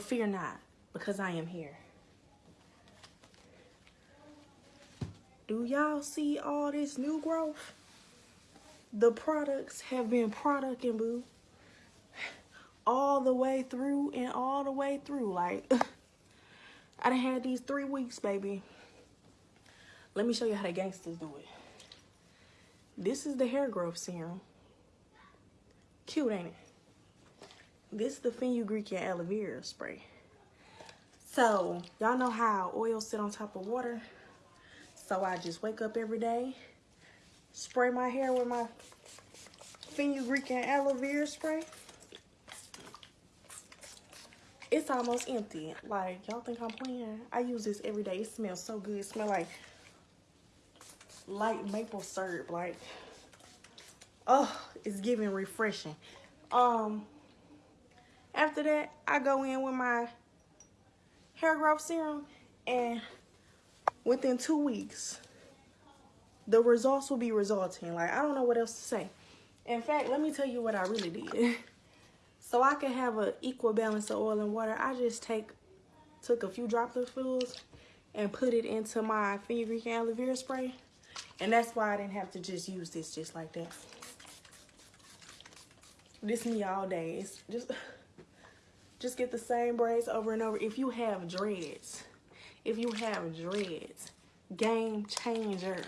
But fear not, because I am here. Do y'all see all this new growth? The products have been producting, boo. All the way through and all the way through. Like, I done had these three weeks, baby. Let me show you how the gangsters do it. This is the hair growth serum. Cute, ain't it? This is the fenugreek and aloe vera spray. So, y'all know how oil sit on top of water? So I just wake up every day, spray my hair with my fenugreek and aloe vera spray. It's almost empty. Like, y'all think I'm playing? I use this every day. It smells so good. It smells like light maple syrup. Like, oh, it's giving refreshing. Um, after that, I go in with my hair growth serum and within two weeks, the results will be resulting. Like, I don't know what else to say. In fact, let me tell you what I really did. so I can have an equal balance of oil and water, I just take took a few drops of fluids and put it into my fenugreek and aloe vera spray. And that's why I didn't have to just use this just like that. This me all day. It's just just get the same braids over and over. If you have dreads, if you have dreads, game changer.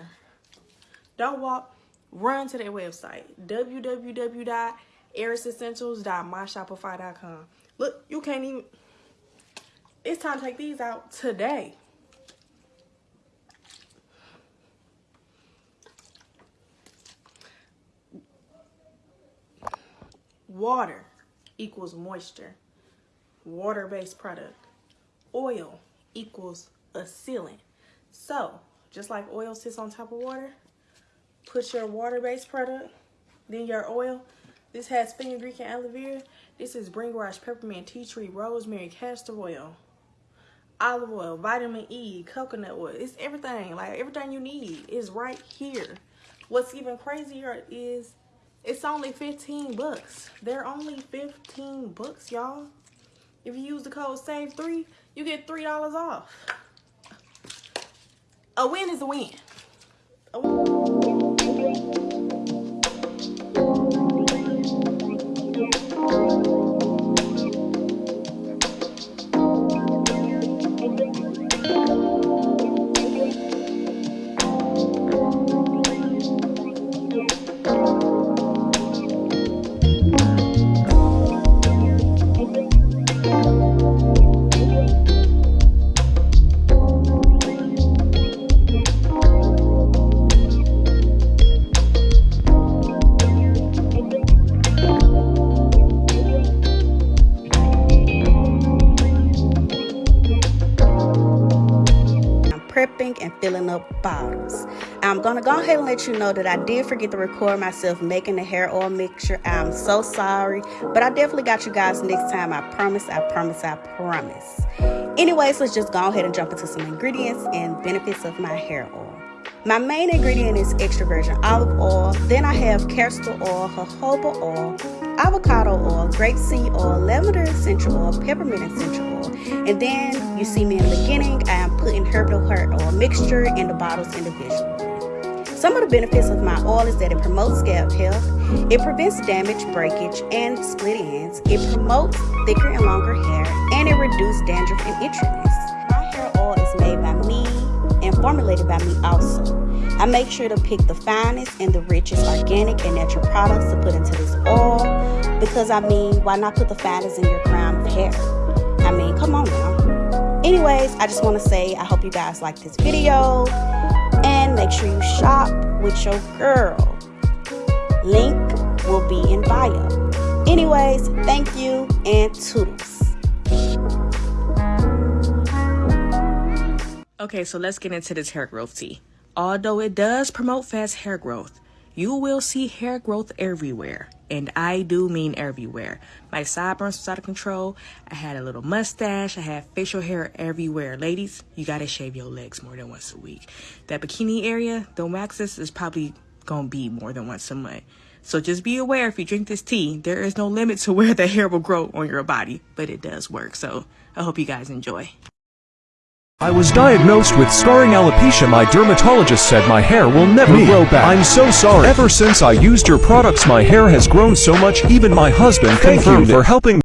Don't walk, run to their website, www.erisessentials.myshopify.com. Look, you can't even, it's time to take these out today. Water equals moisture. Water-based product. Oil equals a sealant. So, just like oil sits on top of water, put your water-based product, then your oil. This has fenugreek and aloe vera. This is bhringraj, peppermint, tea tree, rosemary, castor oil, olive oil, vitamin E, coconut oil. It's everything. Like, everything you need is right here. What's even crazier is it's only 15 bucks. They're only 15 bucks, y'all. If you use the code SAVE3, you get $3 off. A win is a win. A win. Filling up bottles. I'm gonna go ahead and let you know that I did forget to record myself making the hair oil mixture. I'm so sorry, but I definitely got you guys next time. I promise, I promise, I promise. Anyways, let's just go ahead and jump into some ingredients and benefits of my hair oil. My main ingredient is extra virgin olive oil. Then I have castor oil, jojoba oil, avocado oil, grapeseed oil, lavender essential oil, peppermint essential oil. And then you see me in the beginning, I am putting herbal hair oil mixture in the bottles individually. Some of the benefits of my oil is that it promotes scalp health, it prevents damage, breakage, and split ends, it promotes thicker and longer hair, and it reduces dandruff and itchiness. My hair oil is made by me and formulated by me also. I make sure to pick the finest and the richest organic and natural products to put into this oil because I mean, why not put the finest in your crown of hair? I mean, come on now. Anyways, I just want to say I hope you guys like this video and make sure you shop with your girl. Link will be in bio. Anyways, thank you and toodles. Okay, so let's get into this hair growth tea. Although it does promote fast hair growth, you will see hair growth everywhere. And I do mean everywhere. My sideburns was out of control. I had a little mustache. I had facial hair everywhere. Ladies, you gotta shave your legs more than once a week. That bikini area, the waxes is probably gonna be more than once a month. So just be aware if you drink this tea, there is no limit to where the hair will grow on your body, but it does work. So I hope you guys enjoy. I was diagnosed with scarring alopecia. My dermatologist said my hair will never Me. grow back. I'm so sorry. Ever since I used your products, my hair has grown so much. Even my husband Thank you, confirmed for helping